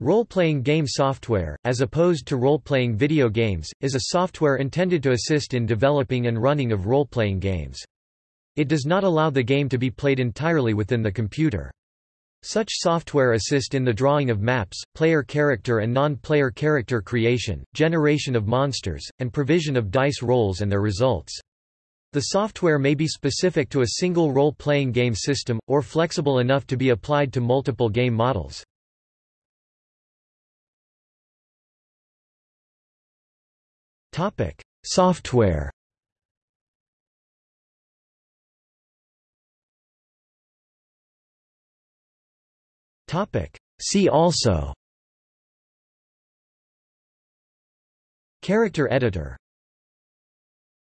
Role-playing game software, as opposed to role-playing video games, is a software intended to assist in developing and running of role-playing games. It does not allow the game to be played entirely within the computer. Such software assist in the drawing of maps, player character and non-player character creation, generation of monsters, and provision of dice rolls and their results. The software may be specific to a single role-playing game system, or flexible enough to be applied to multiple game models. Software. Topic: See also. Character editor